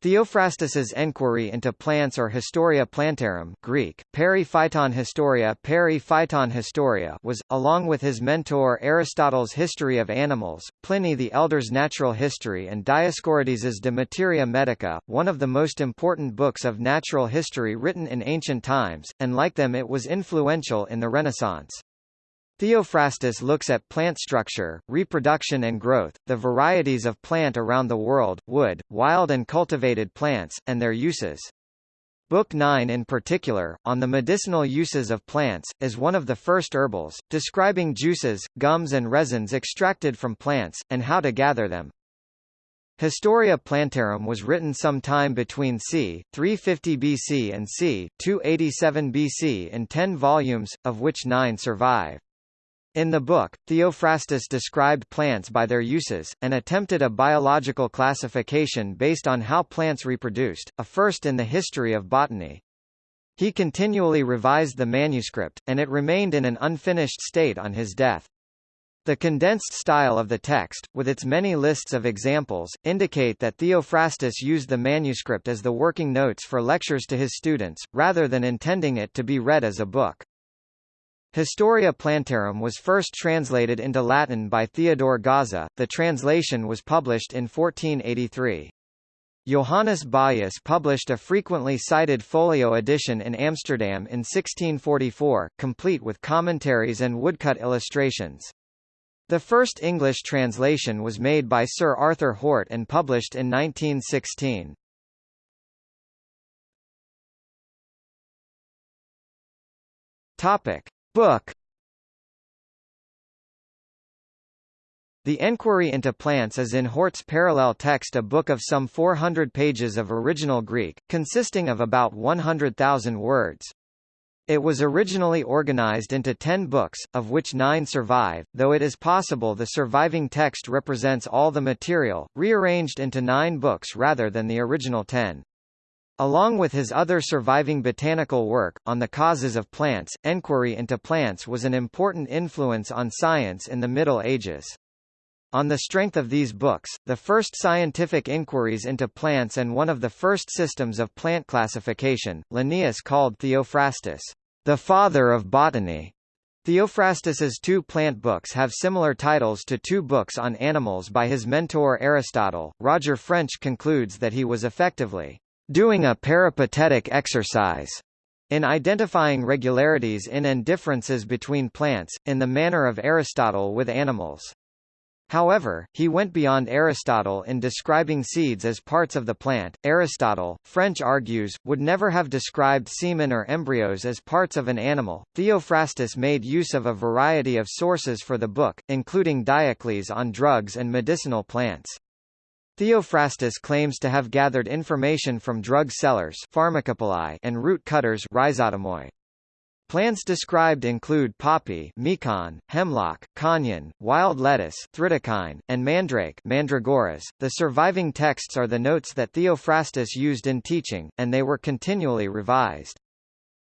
Theophrastus's Enquiry into Plants or Historia Plantarum Greek, Peri Phyton Historia, Peri Phyton Historia was, along with his mentor Aristotle's History of Animals, Pliny the Elder's Natural History and Dioscorides's De Materia Medica, one of the most important books of natural history written in ancient times, and like them it was influential in the Renaissance. Theophrastus looks at plant structure, reproduction and growth, the varieties of plant around the world, wood, wild and cultivated plants, and their uses. Book 9 in particular, on the medicinal uses of plants, is one of the first herbals, describing juices, gums and resins extracted from plants, and how to gather them. Historia Plantarum was written sometime between c. 350 BC and c. 287 BC in ten volumes, of which nine survive. In the book, Theophrastus described plants by their uses, and attempted a biological classification based on how plants reproduced, a first in the history of botany. He continually revised the manuscript, and it remained in an unfinished state on his death. The condensed style of the text, with its many lists of examples, indicate that Theophrastus used the manuscript as the working notes for lectures to his students, rather than intending it to be read as a book. Historia Plantarum was first translated into Latin by Theodore Gaza, the translation was published in 1483. Johannes Bayus published a frequently cited folio edition in Amsterdam in 1644, complete with commentaries and woodcut illustrations. The first English translation was made by Sir Arthur Hort and published in 1916. Topic: Book The Enquiry into Plants is in Hort's parallel text a book of some 400 pages of original Greek, consisting of about 100,000 words. It was originally organized into ten books, of which nine survive, though it is possible the surviving text represents all the material, rearranged into nine books rather than the original ten. Along with his other surviving botanical work, on the causes of plants, enquiry into plants was an important influence on science in the Middle Ages. On the strength of these books, the first scientific inquiries into plants and one of the first systems of plant classification, Linnaeus called Theophrastus, the father of botany. Theophrastus's two plant books have similar titles to two books on animals by his mentor Aristotle. Roger French concludes that he was effectively doing a peripatetic exercise in identifying regularities in and differences between plants, in the manner of Aristotle with animals. However, he went beyond Aristotle in describing seeds as parts of the plant. Aristotle, French argues, would never have described semen or embryos as parts of an animal. Theophrastus made use of a variety of sources for the book, including Diocles on drugs and medicinal plants. Theophrastus claims to have gathered information from drug sellers and root cutters. Plants described include poppy mekon, hemlock, koneion, wild lettuce thridakine, and mandrake mandragoras. .The surviving texts are the notes that Theophrastus used in teaching, and they were continually revised.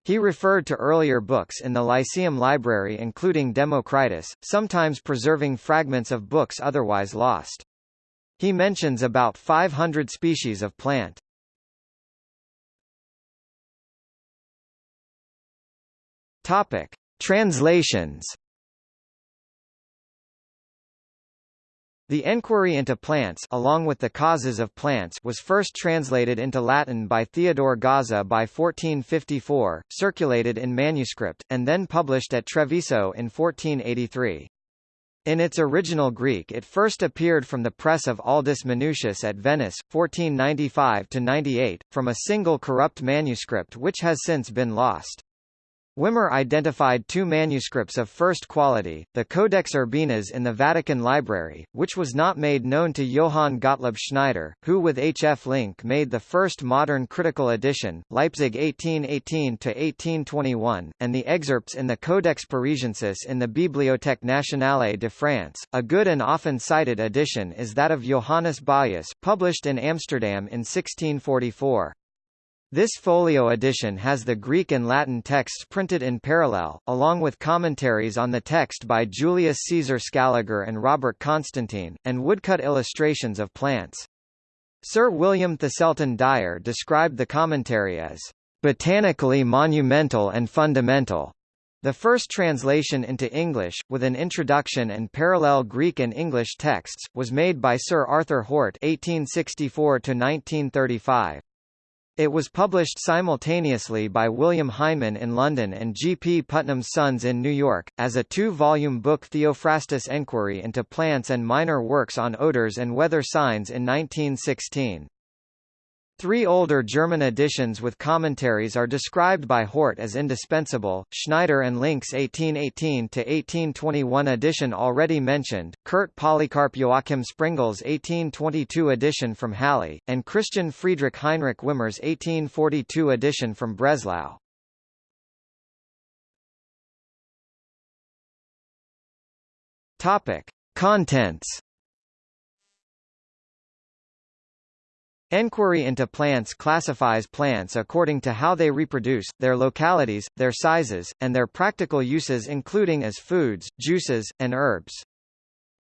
He referred to earlier books in the Lyceum library including Democritus, sometimes preserving fragments of books otherwise lost. He mentions about 500 species of plant. Topic: Translations. The Enquiry into Plants along with the Causes of Plants was first translated into Latin by Theodore Gaza by 1454, circulated in manuscript, and then published at Treviso in 1483. In its original Greek it first appeared from the press of Aldus Manutius at Venice, 1495–98, from a single corrupt manuscript which has since been lost. Wimmer identified two manuscripts of first quality, the Codex Urbinas in the Vatican Library, which was not made known to Johann Gottlob Schneider, who with H. F. Link made the first modern critical edition, Leipzig 1818–1821, and the excerpts in the Codex Parisiensis in the Bibliothèque Nationale de France. A good and often cited edition is that of Johannes Bayus, published in Amsterdam in 1644. This folio edition has the Greek and Latin texts printed in parallel, along with commentaries on the text by Julius Caesar Scaliger and Robert Constantine, and woodcut illustrations of plants. Sir William Thiselton Dyer described the commentary as botanically monumental and fundamental. The first translation into English, with an introduction and parallel Greek and English texts, was made by Sir Arthur Hort (1864–1935). It was published simultaneously by William Heinemann in London and G. P. Putnam's Sons in New York, as a two-volume book Theophrastus Enquiry into Plants and Minor Works on Odors and Weather Signs in 1916. Three older German editions with commentaries are described by Hort as indispensable, Schneider and Link's 1818–1821 edition already mentioned, Kurt Polycarp Joachim Sprengel's 1822 edition from Halle, and Christian Friedrich Heinrich Wimmer's 1842 edition from Breslau. Topic. Contents Enquiry into plants classifies plants according to how they reproduce, their localities, their sizes, and their practical uses including as foods, juices, and herbs.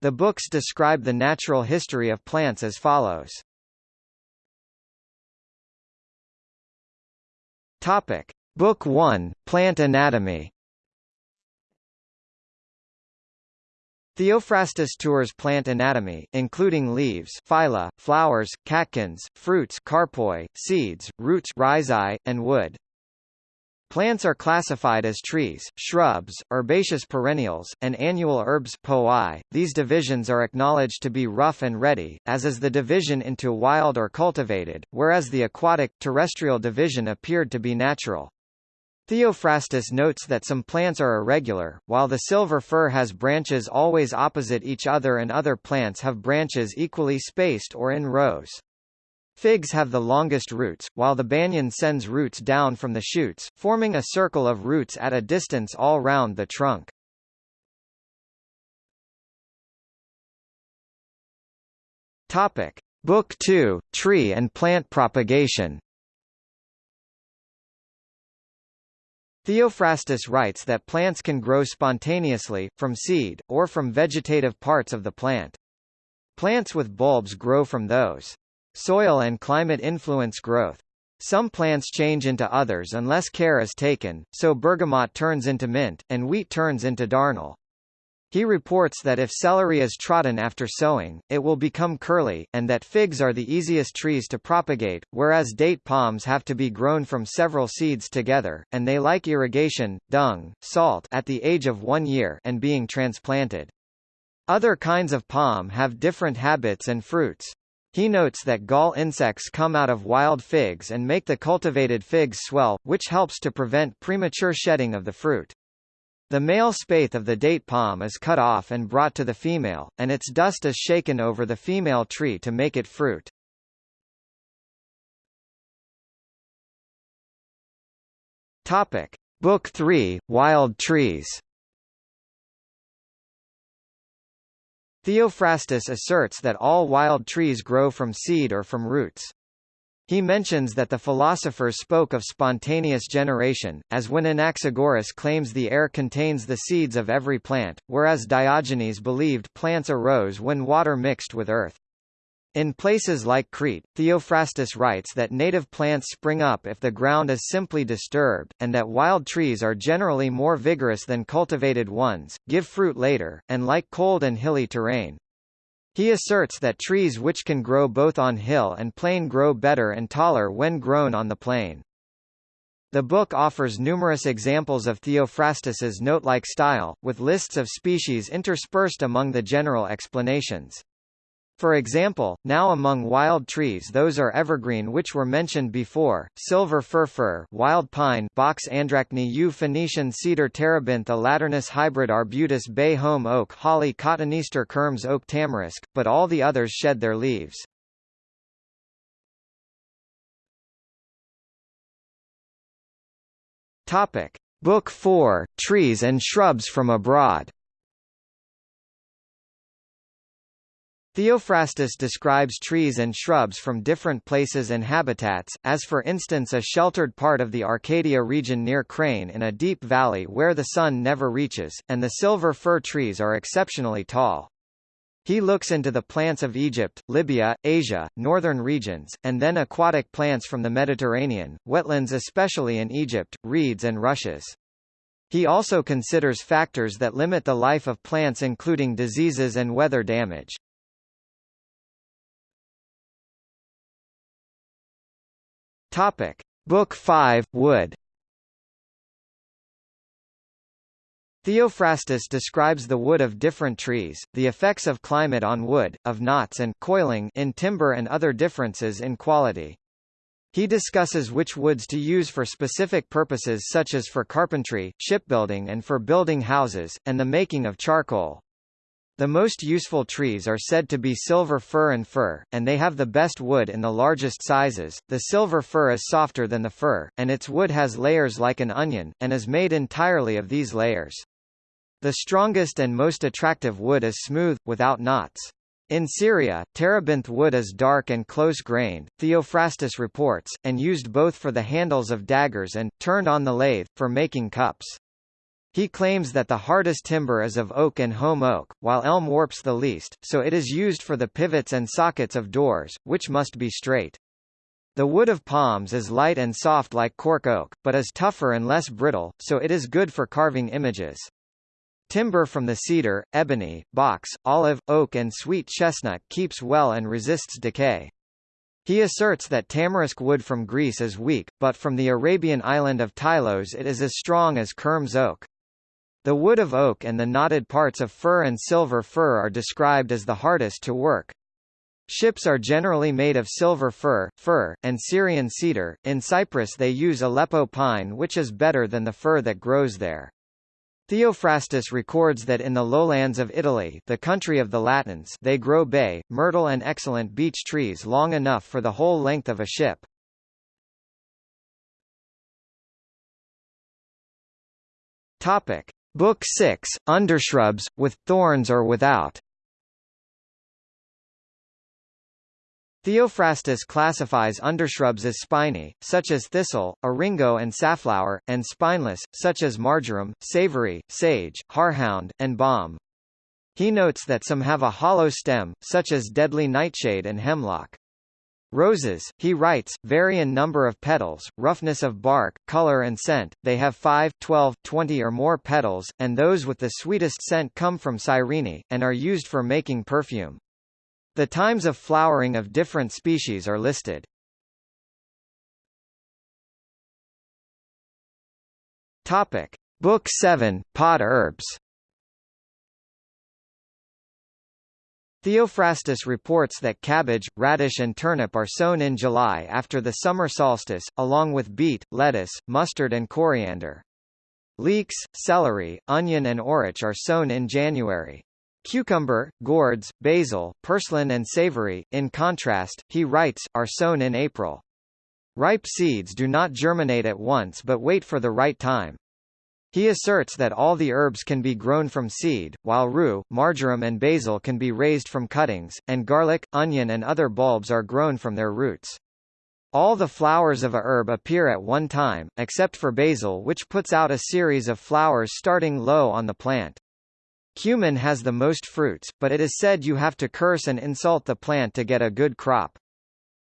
The books describe the natural history of plants as follows. Topic. Book 1, Plant Anatomy Theophrastus tours plant anatomy, including leaves, phyla, flowers, catkins, fruits, carpoi, seeds, roots, rhizae, and wood. Plants are classified as trees, shrubs, herbaceous perennials, and annual herbs poi. These divisions are acknowledged to be rough and ready, as is the division into wild or cultivated, whereas the aquatic, terrestrial division appeared to be natural. Theophrastus notes that some plants are irregular, while the silver fir has branches always opposite each other and other plants have branches equally spaced or in rows. Figs have the longest roots, while the banyan sends roots down from the shoots, forming a circle of roots at a distance all round the trunk. Topic. Book 2, Tree and Plant Propagation Theophrastus writes that plants can grow spontaneously, from seed, or from vegetative parts of the plant. Plants with bulbs grow from those. Soil and climate influence growth. Some plants change into others unless care is taken, so bergamot turns into mint, and wheat turns into darnel. He reports that if celery is trodden after sowing, it will become curly, and that figs are the easiest trees to propagate, whereas date palms have to be grown from several seeds together, and they like irrigation, dung, salt at the age of one year and being transplanted. Other kinds of palm have different habits and fruits. He notes that gall insects come out of wild figs and make the cultivated figs swell, which helps to prevent premature shedding of the fruit. The male spathe of the date palm is cut off and brought to the female, and its dust is shaken over the female tree to make it fruit. Topic. Book 3, Wild Trees Theophrastus asserts that all wild trees grow from seed or from roots. He mentions that the philosophers spoke of spontaneous generation, as when Anaxagoras claims the air contains the seeds of every plant, whereas Diogenes believed plants arose when water mixed with earth. In places like Crete, Theophrastus writes that native plants spring up if the ground is simply disturbed, and that wild trees are generally more vigorous than cultivated ones, give fruit later, and like cold and hilly terrain. He asserts that trees which can grow both on hill and plain grow better and taller when grown on the plain. The book offers numerous examples of Theophrastus's note-like style, with lists of species interspersed among the general explanations. For example, now among wild trees those are evergreen which were mentioned before, silver fir fir, wild pine Box Andrachne yew Phoenician cedar terebinth alaternus hybrid arbutus bay holm oak holly cotoneaster kermes oak tamarisk, but all the others shed their leaves. Topic. Book 4, Trees and Shrubs from Abroad Theophrastus describes trees and shrubs from different places and habitats, as for instance a sheltered part of the Arcadia region near Crane in a deep valley where the sun never reaches, and the silver fir trees are exceptionally tall. He looks into the plants of Egypt, Libya, Asia, northern regions, and then aquatic plants from the Mediterranean, wetlands especially in Egypt, reeds and rushes. He also considers factors that limit the life of plants including diseases and weather damage. Topic. Book 5, Wood Theophrastus describes the wood of different trees, the effects of climate on wood, of knots and coiling in timber and other differences in quality. He discusses which woods to use for specific purposes such as for carpentry, shipbuilding and for building houses, and the making of charcoal. The most useful trees are said to be silver fir and fir, and they have the best wood in the largest sizes. The silver fir is softer than the fir, and its wood has layers like an onion, and is made entirely of these layers. The strongest and most attractive wood is smooth, without knots. In Syria, terebinth wood is dark and close-grained, Theophrastus reports, and used both for the handles of daggers and, turned on the lathe, for making cups. He claims that the hardest timber is of oak and holm oak, while elm warps the least, so it is used for the pivots and sockets of doors, which must be straight. The wood of palms is light and soft like cork oak, but is tougher and less brittle, so it is good for carving images. Timber from the cedar, ebony, box, olive, oak and sweet chestnut keeps well and resists decay. He asserts that tamarisk wood from Greece is weak, but from the Arabian island of Tylos it is as strong as Kermes oak. The wood of oak and the knotted parts of fir and silver fir are described as the hardest to work. Ships are generally made of silver fir, fir, and Syrian cedar. In Cyprus they use Aleppo pine which is better than the fir that grows there. Theophrastus records that in the lowlands of Italy the country of the Latins they grow bay, myrtle and excellent beech trees long enough for the whole length of a ship. Topic. Book 6, Undershrubs, with thorns or without Theophrastus classifies undershrubs as spiny, such as thistle, eryngo and safflower, and spineless, such as marjoram, savory, sage, horehound, and balm. He notes that some have a hollow stem, such as deadly nightshade and hemlock. Roses, he writes, vary in number of petals, roughness of bark, color and scent, they have 5, 12, 20 or more petals, and those with the sweetest scent come from Cyrene, and are used for making perfume. The times of flowering of different species are listed. Topic: Book 7, Pot Herbs. Theophrastus reports that cabbage, radish and turnip are sown in July after the summer solstice, along with beet, lettuce, mustard and coriander. Leeks, celery, onion and orach are sown in January. Cucumber, gourds, basil, purslane and savory, in contrast, he writes, are sown in April. Ripe seeds do not germinate at once but wait for the right time. He asserts that all the herbs can be grown from seed, while rue, marjoram and basil can be raised from cuttings, and garlic, onion and other bulbs are grown from their roots. All the flowers of a herb appear at one time, except for basil which puts out a series of flowers starting low on the plant. Cumin has the most fruits, but it is said you have to curse and insult the plant to get a good crop.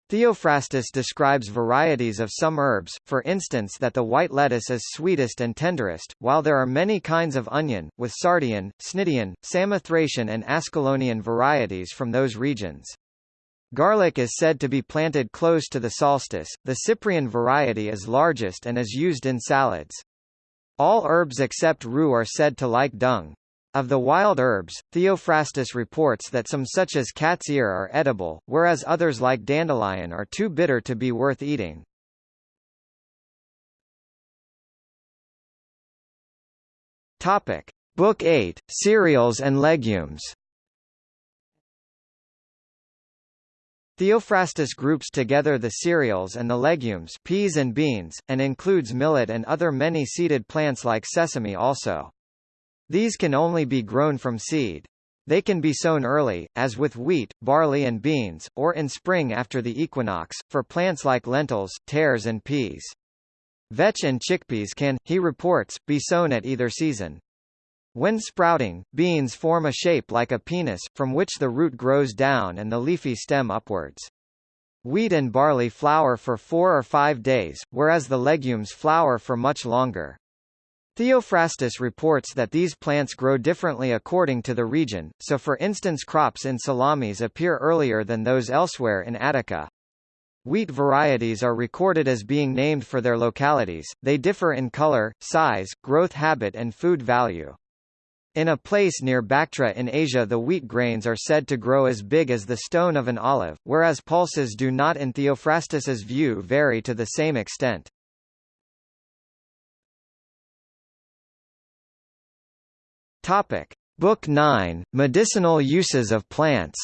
Theophrastus describes varieties of some herbs, for instance that the white lettuce is sweetest and tenderest, while there are many kinds of onion, with Sardian, Cnidian, Samothracian and Ascalonian varieties from those regions. Garlic is said to be planted close to the solstice, the Cyprian variety is largest and is used in salads. All herbs except rue are said to like dung. Of the wild herbs, Theophrastus reports that some such as cat's ear are edible, whereas others like dandelion are too bitter to be worth eating. Topic. Book 8, Cereals and Legumes Theophrastus groups together the cereals and the legumes peas and beans, and includes millet and other many-seeded plants like sesame also. These can only be grown from seed. They can be sown early, as with wheat, barley and beans, or in spring after the equinox, for plants like lentils, tares and peas. Vetch and chickpeas can, he reports, be sown at either season. When sprouting, beans form a shape like a penis, from which the root grows down and the leafy stem upwards. Wheat and barley flower for four or five days, whereas the legumes flower for much longer. Theophrastus reports that these plants grow differently according to the region, so for instance crops in Salamis appear earlier than those elsewhere in Attica. Wheat varieties are recorded as being named for their localities, they differ in color, size, growth habit and food value. In a place near Bactra in Asia the wheat grains are said to grow as big as the stone of an olive, whereas pulses do not in Theophrastus's view vary to the same extent. Topic. Book 9, Medicinal Uses of Plants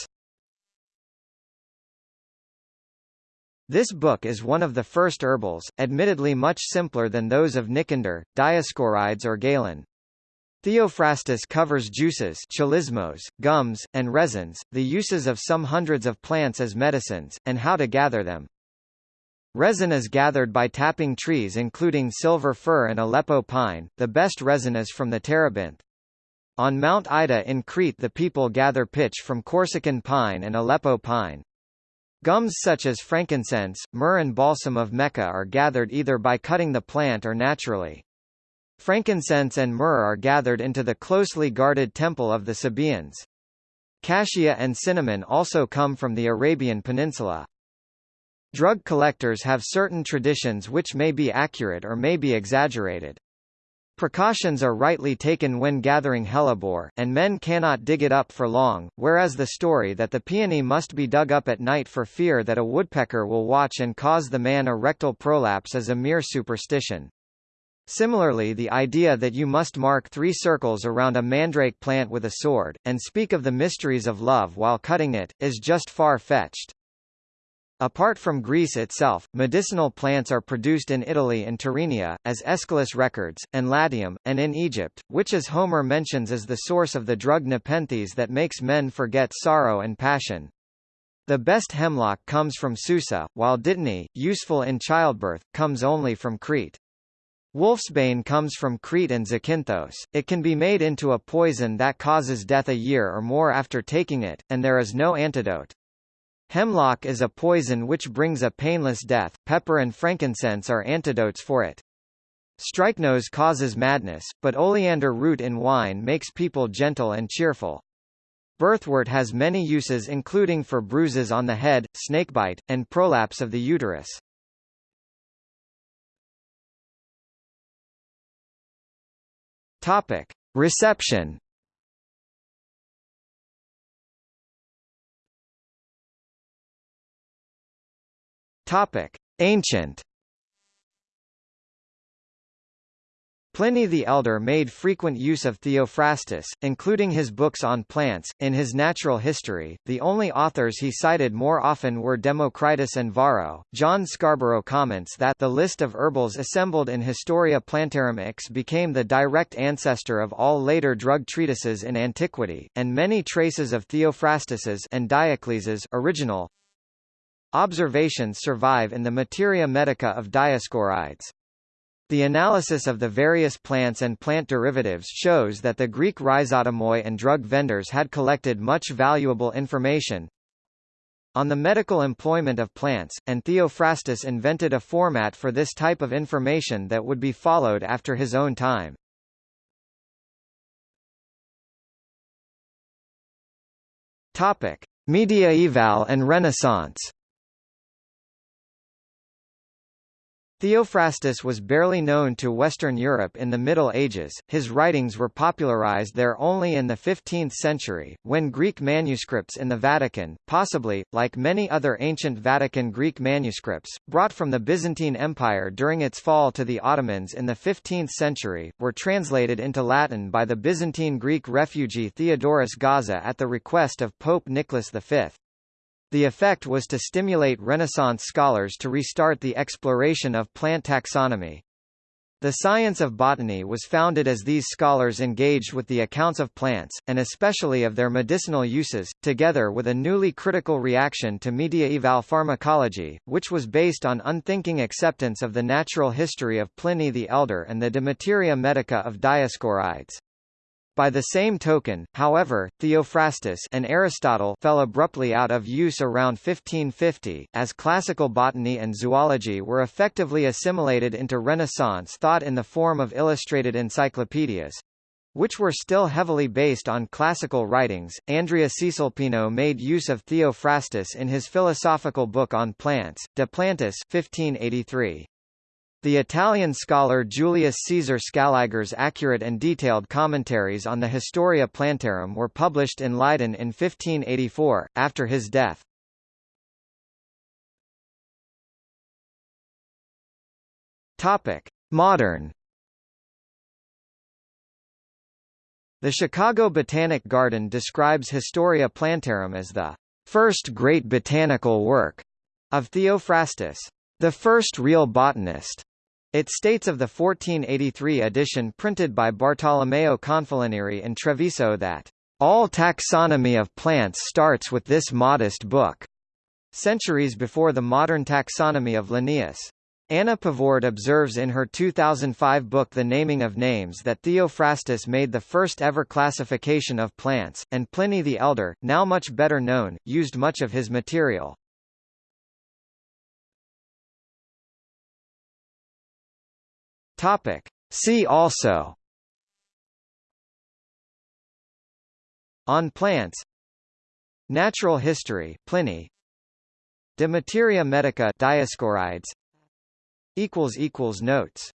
This book is one of the first herbals, admittedly much simpler than those of Nicander, Dioscorides or Galen. Theophrastus covers juices chylismos, gums, and resins, the uses of some hundreds of plants as medicines, and how to gather them. Resin is gathered by tapping trees including silver fir and Aleppo pine, the best resin is from the terebinth. On Mount Ida in Crete the people gather pitch from Corsican pine and Aleppo pine. Gums such as frankincense, myrrh and balsam of Mecca are gathered either by cutting the plant or naturally. Frankincense and myrrh are gathered into the closely guarded temple of the Sabaeans. Cassia and cinnamon also come from the Arabian Peninsula. Drug collectors have certain traditions which may be accurate or may be exaggerated. Precautions are rightly taken when gathering hellebore, and men cannot dig it up for long, whereas the story that the peony must be dug up at night for fear that a woodpecker will watch and cause the man a rectal prolapse is a mere superstition. Similarly the idea that you must mark three circles around a mandrake plant with a sword, and speak of the mysteries of love while cutting it, is just far-fetched. Apart from Greece itself, medicinal plants are produced in Italy and Tyrrhenia, as Aeschylus records, and Latium, and in Egypt, which as Homer mentions is the source of the drug nepenthes that makes men forget sorrow and passion. The best hemlock comes from Susa, while dittany, useful in childbirth, comes only from Crete. Wolfsbane comes from Crete and Zakynthos. It can be made into a poison that causes death a year or more after taking it, and there is no antidote. Hemlock is a poison which brings a painless death, pepper and frankincense are antidotes for it. Strychnos causes madness, but oleander root in wine makes people gentle and cheerful. Birthwort has many uses including for bruises on the head, snakebite, and prolapse of the uterus. Topic: Reception. Topic: Ancient. Pliny the Elder made frequent use of Theophrastus, including his books on plants. In his natural history, the only authors he cited more often were Democritus and Varro. John Scarborough comments that the list of herbals assembled in Historia Plantarum X became the direct ancestor of all later drug treatises in antiquity, and many traces of Theophrastus's and Diocles's original observations survive in the Materia Medica of Dioscorides. The analysis of the various plants and plant derivatives shows that the Greek rhizotomoi and drug vendors had collected much valuable information on the medical employment of plants, and Theophrastus invented a format for this type of information that would be followed after his own time. Topic: Mediaeval and Renaissance Theophrastus was barely known to Western Europe in the Middle Ages, his writings were popularized there only in the 15th century, when Greek manuscripts in the Vatican, possibly, like many other ancient Vatican Greek manuscripts, brought from the Byzantine Empire during its fall to the Ottomans in the 15th century, were translated into Latin by the Byzantine Greek refugee Theodorus Gaza at the request of Pope Nicholas V. The effect was to stimulate Renaissance scholars to restart the exploration of plant taxonomy. The science of botany was founded as these scholars engaged with the accounts of plants, and especially of their medicinal uses, together with a newly critical reaction to mediaeval pharmacology, which was based on unthinking acceptance of the natural history of Pliny the Elder and the De Materia Medica of Dioscorides. By the same token, however, Theophrastus and Aristotle fell abruptly out of use around 1550, as classical botany and zoology were effectively assimilated into Renaissance thought in the form of illustrated encyclopedias which were still heavily based on classical writings. Andrea Cesalpino made use of Theophrastus in his philosophical book on plants, De Plantis 1583. The Italian scholar Julius Caesar Scaliger's accurate and detailed commentaries on the Historia Plantarum were published in Leiden in 1584, after his death. Modern The Chicago Botanic Garden describes Historia Plantarum as the first great botanical work of Theophrastus, the first real botanist. It states of the 1483 edition printed by Bartolomeo Confalonieri in Treviso that, "...all taxonomy of plants starts with this modest book." Centuries before the modern taxonomy of Linnaeus. Anna Pavord observes in her 2005 book The Naming of Names that Theophrastus made the first ever classification of plants, and Pliny the Elder, now much better known, used much of his material. Topic. See also On plants Natural history Pliny. De materia medica Dioscorides. Notes